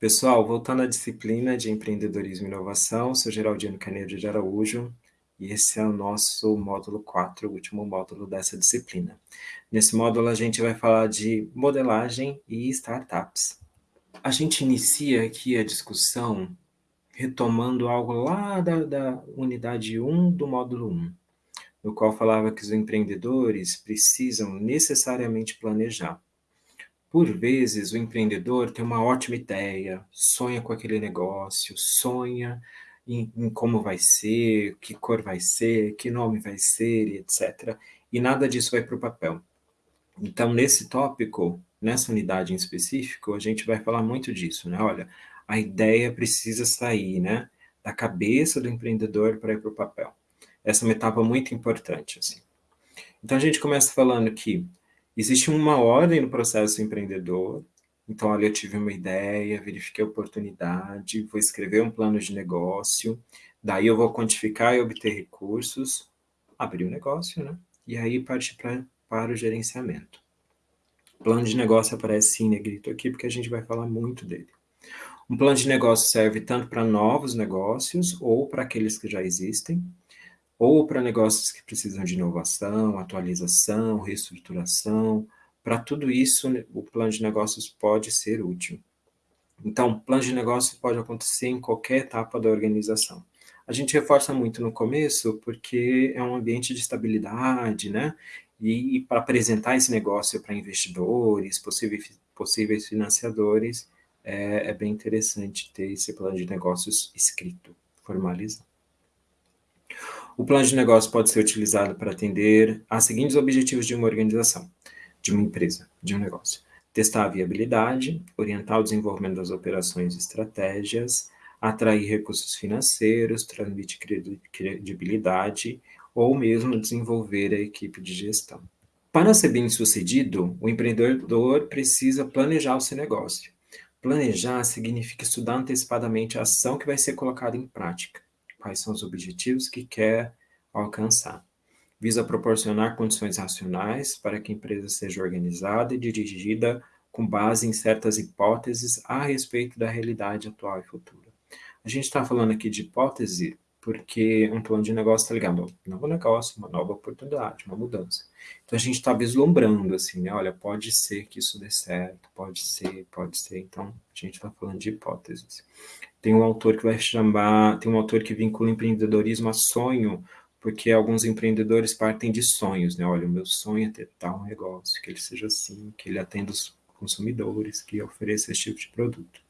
Pessoal, voltando à disciplina de empreendedorismo e inovação, sou Geraldino Canedo de Araújo e esse é o nosso módulo 4, o último módulo dessa disciplina. Nesse módulo a gente vai falar de modelagem e startups. A gente inicia aqui a discussão retomando algo lá da, da unidade 1 do módulo 1, no qual falava que os empreendedores precisam necessariamente planejar. Por vezes, o empreendedor tem uma ótima ideia, sonha com aquele negócio, sonha em, em, como vai ser, que cor vai ser, que nome vai ser, etc. E nada disso vai para o papel. Então, nesse tópico, nessa unidade em específico, a gente vai falar muito disso, né? Olha, a ideia precisa sair, né? Da cabeça do empreendedor para ir para o papel. Essa é uma etapa muito importante, assim. Então, a gente começa falando que Existe uma ordem no processo empreendedor, então, olha, eu tive uma ideia, verifiquei a oportunidade, vou escrever um plano de negócio, daí eu vou quantificar e obter recursos, abrir o negócio, né? E aí partir pra, para o gerenciamento. Plano de negócio aparece em negrito aqui, porque a gente vai falar muito dele. Um plano de negócio serve tanto para novos negócios ou para aqueles que já existem, ou para negócios que precisam de inovação, atualização, reestruturação. Para tudo isso, o plano de negócios pode ser útil. Então, plano de negócio pode acontecer em qualquer etapa da organização. A gente reforça muito no começo, porque é um ambiente de estabilidade, né? E, e para apresentar esse negócio para investidores, possíveis, possíveis financiadores, é, é bem interessante ter esse plano de negócios escrito, formalizado. O plano de negócio pode ser utilizado para atender a seguintes objetivos de uma organização, de uma empresa, de um negócio. Testar a viabilidade, orientar o desenvolvimento das operações e estratégias, atrair recursos financeiros, transmitir credibilidade ou mesmo desenvolver a equipe de gestão. Para ser bem sucedido, o empreendedor precisa planejar o seu negócio. Planejar significa estudar antecipadamente a ação que vai ser colocada em prática quais são os objetivos que quer alcançar. Visa proporcionar condições racionais para que a empresa seja organizada e dirigida com base em certas hipóteses a respeito da realidade atual e futura. A gente está falando aqui de hipótese porque um plano de negócio está ligado a um novo negócio, uma nova oportunidade, uma mudança. Então a gente está vislumbrando assim, né? Olha, pode ser que isso dê certo, pode ser, pode ser. Então a gente está falando de hipóteses. Tem um autor que vai chamar, tem um autor que vincula empreendedorismo a sonho, porque alguns empreendedores partem de sonhos, né? Olha, o meu sonho é ter tal negócio, que ele seja assim, que ele atenda os consumidores, que ofereça esse tipo de produto.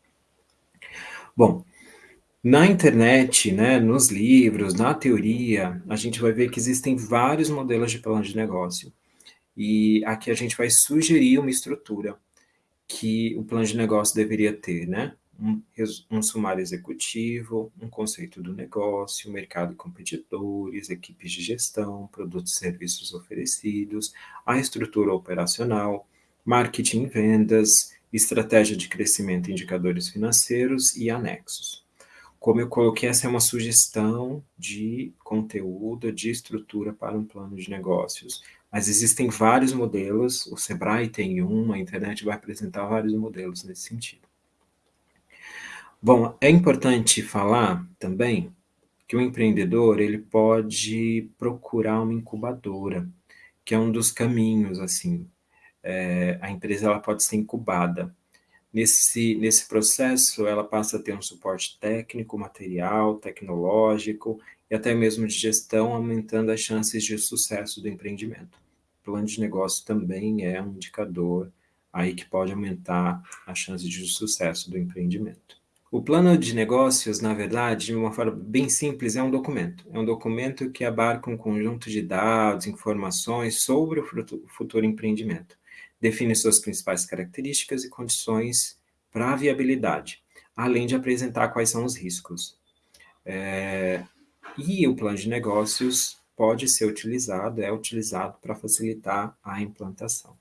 Bom, na internet, né, nos livros, na teoria, a gente vai ver que existem vários modelos de plano de negócio. E aqui a gente vai sugerir uma estrutura que o plano de negócio deveria ter, né? Um, um sumário executivo, um conceito do negócio, mercado e competidores, equipes de gestão, produtos e serviços oferecidos, a estrutura operacional, marketing e vendas, estratégia de crescimento indicadores financeiros e anexos. Como eu coloquei, essa é uma sugestão de conteúdo, de estrutura para um plano de negócios. Mas existem vários modelos, o Sebrae tem um, a internet vai apresentar vários modelos nesse sentido. Bom, é importante falar também que o empreendedor ele pode procurar uma incubadora, que é um dos caminhos, assim, é, a empresa ela pode ser incubada. Nesse, nesse processo, ela passa a ter um suporte técnico, material, tecnológico e até mesmo de gestão, aumentando as chances de sucesso do empreendimento. O plano de negócio também é um indicador aí que pode aumentar a chance de sucesso do empreendimento. O plano de negócios, na verdade, de uma forma bem simples, é um documento. É um documento que abarca um conjunto de dados, informações sobre o futuro empreendimento define suas principais características e condições para a viabilidade, além de apresentar quais são os riscos. É, e o plano de negócios pode ser utilizado, é utilizado para facilitar a implantação.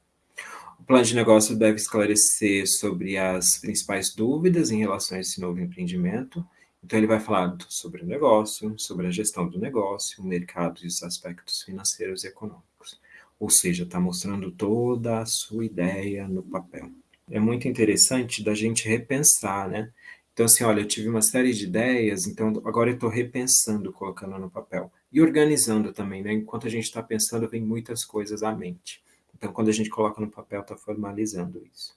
O plano de negócio deve esclarecer sobre as principais dúvidas em relação a esse novo empreendimento. Então, ele vai falar sobre o negócio, sobre a gestão do negócio, o mercado e os aspectos financeiros e econômicos ou seja, está mostrando toda a sua ideia no papel. é muito interessante da gente repensar, né? Então, assim, olha, eu tive uma série de ideias, então agora eu estou repensando, colocando no papel. E organizando também, né? Enquanto a gente está pensando, vem muitas coisas à mente. Então, quando a gente coloca no papel, está formalizando isso.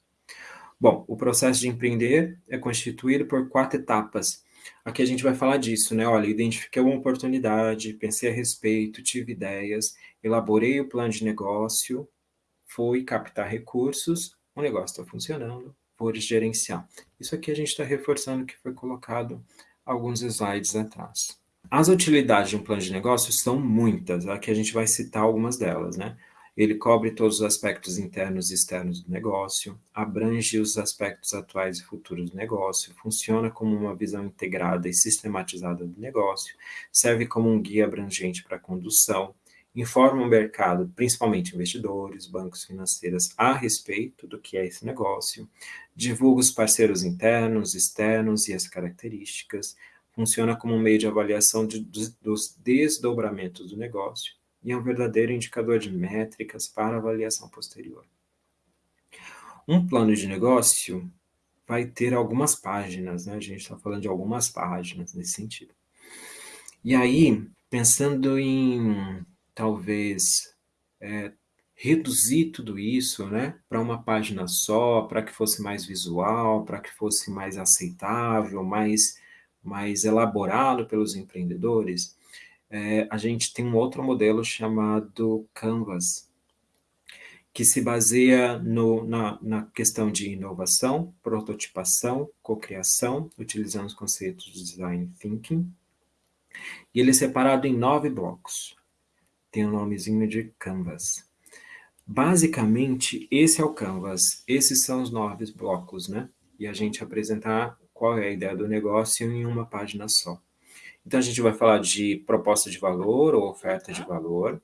Bom, o processo de empreender é constituído por quatro etapas. Aqui a gente vai falar disso, né? Olha, identifiquei uma oportunidade, pensei a respeito, tive ideias, elaborei o plano de negócio, fui captar recursos, o negócio está funcionando, vou gerenciar. Isso aqui a gente está reforçando que foi colocado alguns slides atrás. As utilidades de um plano de negócio são muitas, aqui a gente vai citar algumas delas, né? Ele cobre todos os aspectos internos e externos do negócio, abrange os aspectos atuais e futuros do negócio, funciona como uma visão integrada e sistematizada do negócio, serve como um guia abrangente para a condução, informa o mercado, principalmente investidores, bancos financeiros, a respeito do que é esse negócio, divulga os parceiros internos, externos e as características, funciona como um meio de avaliação de, dos, dos desdobramentos do negócio e é um verdadeiro indicador de métricas para avaliação posterior. Um plano de negócio vai ter algumas páginas, né? A gente está falando de algumas páginas nesse sentido. E aí, pensando em talvez é, reduzir tudo isso né, para uma página só, para que fosse mais visual, para que fosse mais aceitável, mais, mais elaborado pelos empreendedores, é, a gente tem um outro modelo chamado Canvas, que se baseia no, na, na questão de inovação, prototipação, cocriação, utilizando os conceitos de design thinking, e ele é separado em nove blocos tem o um nomezinho de Canvas. Basicamente, esse é o Canvas, esses são os nove blocos, né? E a gente apresentar qual é a ideia do negócio em uma página só. Então, a gente vai falar de proposta de valor ou oferta de valor,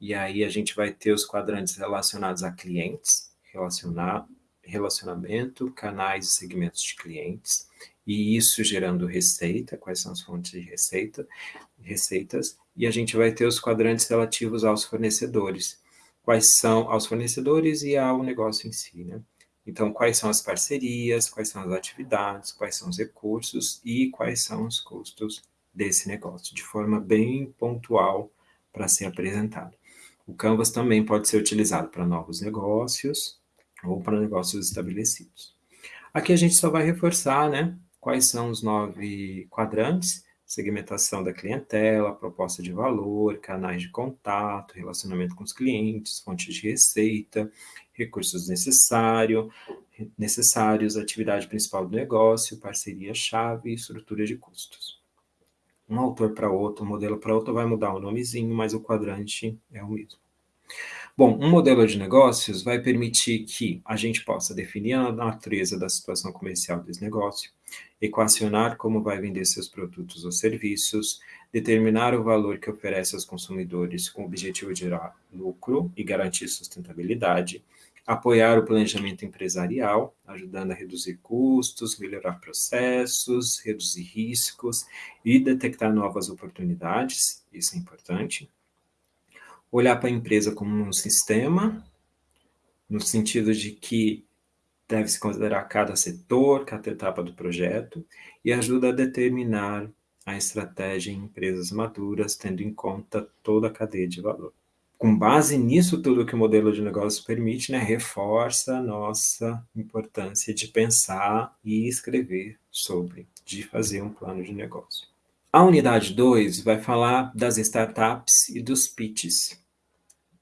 e aí a gente vai ter os quadrantes relacionados a clientes, relacionar, relacionamento, canais e segmentos de clientes, e isso gerando receita, quais são as fontes de receita, receitas, e a gente vai ter os quadrantes relativos aos fornecedores, quais são aos fornecedores e ao negócio em si, né? Então, quais são as parcerias, quais são as atividades, quais são os recursos e quais são os custos desse negócio, de forma bem pontual para ser apresentado. O Canvas também pode ser utilizado para novos negócios ou para negócios estabelecidos. Aqui a gente só vai reforçar, né, quais são os nove quadrantes, segmentação da clientela, proposta de valor, canais de contato, relacionamento com os clientes, fontes de receita, recursos necessário, necessários, atividade principal do negócio, parceria-chave e estrutura de custos. Um autor para outro, um modelo para outro vai mudar o nomezinho, mas o quadrante é o mesmo. Bom, um modelo de negócios vai permitir que a gente possa definir a natureza da situação comercial desse negócio, equacionar como vai vender seus produtos ou serviços, determinar o valor que oferece aos consumidores com o objetivo de gerar lucro e garantir sustentabilidade, apoiar o planejamento empresarial, ajudando a reduzir custos, melhorar processos, reduzir riscos e detectar novas oportunidades, isso é importante. Olhar para a empresa como um sistema, no sentido de que deve-se considerar cada setor, cada etapa do projeto, e ajuda a determinar a estratégia em empresas maduras, tendo em conta toda a cadeia de valor. Com base nisso tudo que o modelo de negócio permite, né, reforça a nossa importância de pensar e escrever sobre, de fazer um plano de negócio. A unidade 2 vai falar das startups e dos pitches.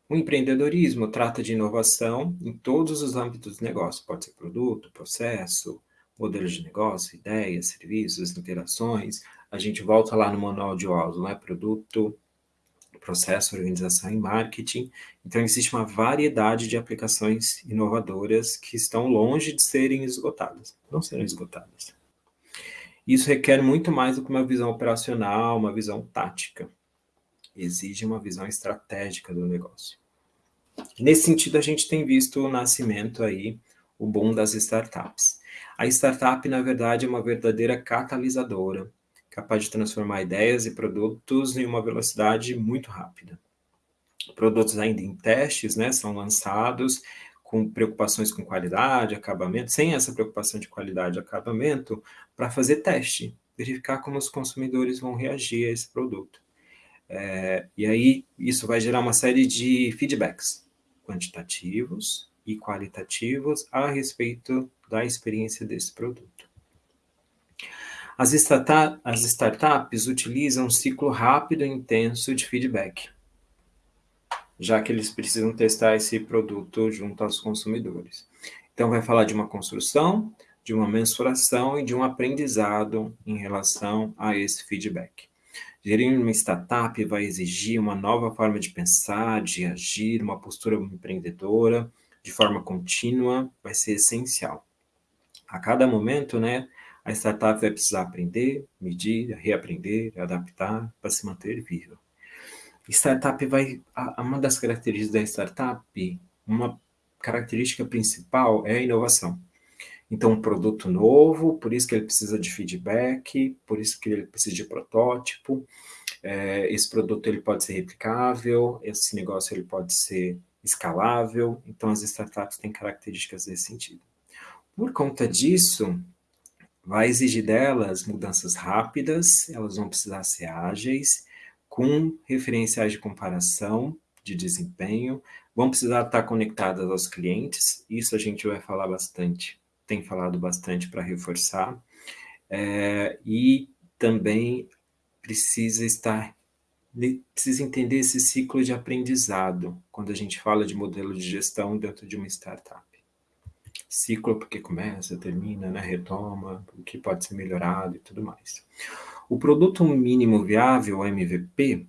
O empreendedorismo trata de inovação em todos os âmbitos do negócio, pode ser produto, processo, modelos de negócio, ideias, serviços, interações. A gente volta lá no manual de Oslo, né? Produto, processo, organização e marketing. Então, existe uma variedade de aplicações inovadoras que estão longe de serem esgotadas, não serão esgotadas. Isso requer muito mais do que uma visão operacional, uma visão tática. Exige uma visão estratégica do negócio. Nesse sentido, a gente tem visto o nascimento aí, o boom das startups. A startup, na verdade, é uma verdadeira catalisadora, capaz de transformar ideias e produtos em uma velocidade muito rápida. Produtos ainda em testes, né, são lançados com preocupações com qualidade, acabamento, sem essa preocupação de qualidade e acabamento, para fazer teste, verificar como os consumidores vão reagir a esse produto. É, e aí, isso vai gerar uma série de feedbacks quantitativos e qualitativos a respeito da experiência desse produto. As, as startups utilizam um ciclo rápido e intenso de feedback, já que eles precisam testar esse produto junto aos consumidores. Então, vai falar de uma construção, de uma mensuração e de um aprendizado em relação a esse feedback. Gerir uma startup vai exigir uma nova forma de pensar, de agir, uma postura empreendedora, de forma contínua, vai ser essencial. A cada momento, né, a startup vai precisar aprender, medir, reaprender, adaptar para se manter viva. Startup vai, uma das características da startup, uma característica principal é a inovação. Então, um produto novo, por isso que ele precisa de feedback, por isso que ele precisa de protótipo. É, esse produto ele pode ser replicável, esse negócio ele pode ser escalável. Então, as startups têm características desse sentido. Por conta disso, vai exigir delas mudanças rápidas, elas vão precisar ser ágeis, com referenciais de comparação de desempenho, vão precisar estar conectadas aos clientes, isso a gente vai falar bastante tem falado bastante para reforçar, é, e também precisa estar, precisa entender esse ciclo de aprendizado, quando a gente fala de modelo de gestão dentro de uma startup. Ciclo porque começa, termina, né, retoma, o que pode ser melhorado e tudo mais. O produto mínimo viável, MVP,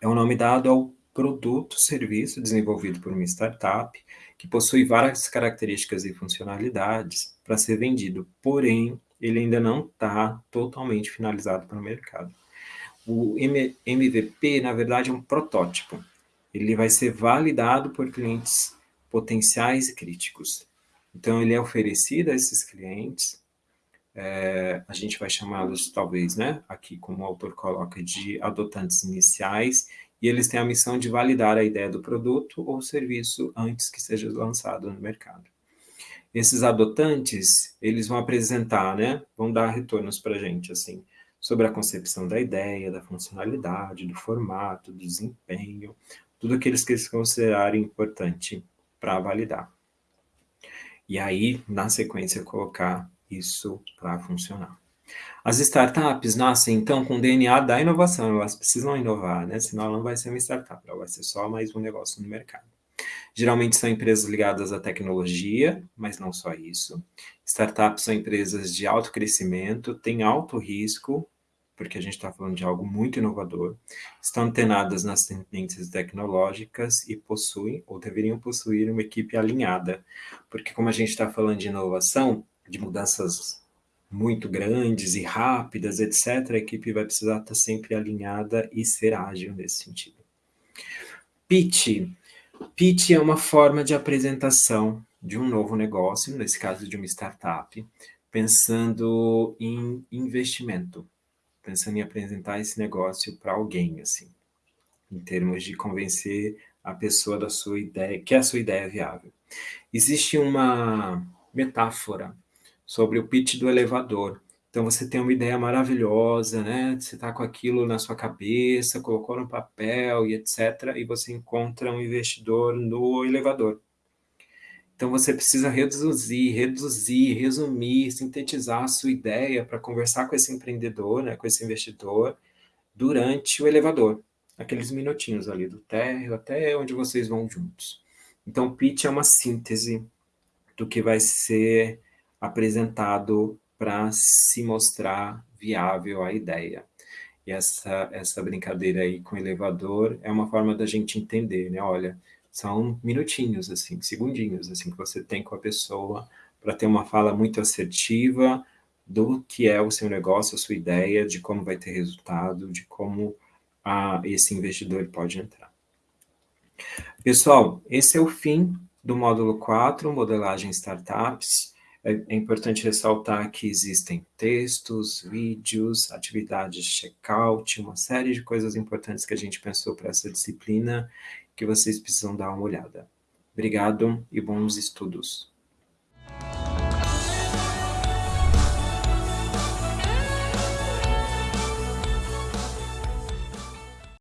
é o nome dado ao produto, serviço desenvolvido por uma startup que possui várias características e funcionalidades para ser vendido, porém, ele ainda não está totalmente finalizado para o mercado. O MVP, na verdade, é um protótipo. Ele vai ser validado por clientes potenciais e críticos. Então, ele é oferecido a esses clientes, é, a gente vai chamá-los, talvez, né, aqui como o autor coloca, de adotantes iniciais, e eles têm a missão de validar a ideia do produto ou serviço antes que seja lançado no mercado. Esses adotantes, eles vão apresentar, né, vão dar retornos para a gente, assim, sobre a concepção da ideia, da funcionalidade, do formato, do desempenho, tudo aquilo que eles considerarem importante para validar. E aí, na sequência, colocar isso para funcionar. As startups nascem, então, com o DNA da inovação, elas precisam inovar, né? senão ela não vai ser uma startup, ela vai ser só mais um negócio no mercado. Geralmente são empresas ligadas à tecnologia, mas não só isso. Startups são empresas de alto crescimento, têm alto risco, porque a gente está falando de algo muito inovador, estão antenadas nas tendências tecnológicas e possuem, ou deveriam possuir, uma equipe alinhada, porque como a gente está falando de inovação, de mudanças muito grandes e rápidas, etc., a equipe vai precisar estar sempre alinhada e ser ágil nesse sentido. Pitch. Pitch é uma forma de apresentação de um novo negócio, nesse caso de uma startup, pensando em investimento, pensando em apresentar esse negócio para alguém, assim, em termos de convencer a pessoa da sua ideia, que a sua ideia é viável. Existe uma metáfora sobre o pitch do elevador. Então você tem uma ideia maravilhosa, né? Você está com aquilo na sua cabeça, colocou no papel e etc. E você encontra um investidor no elevador. Então você precisa reduzir, reduzir, resumir, sintetizar a sua ideia para conversar com esse empreendedor, né, com esse investidor, durante o elevador, aqueles minutinhos ali do térreo até onde vocês vão juntos. Então, pitch é uma síntese do que vai ser apresentado para se mostrar viável a ideia. E essa, essa brincadeira aí com o elevador é uma forma da gente entender, né? Olha, são minutinhos, assim, segundinhos, assim, que você tem com a pessoa para ter uma fala muito assertiva do que é o seu negócio, a sua ideia, de como vai ter resultado, de como a, esse investidor pode entrar. Pessoal, esse é o fim do módulo 4, modelagem startups. É, é, importante ressaltar que existem textos, vídeos, atividades de checkout, uma série de coisas importantes que a gente pensou para essa disciplina que vocês precisam dar uma olhada. Obrigado e bons estudos.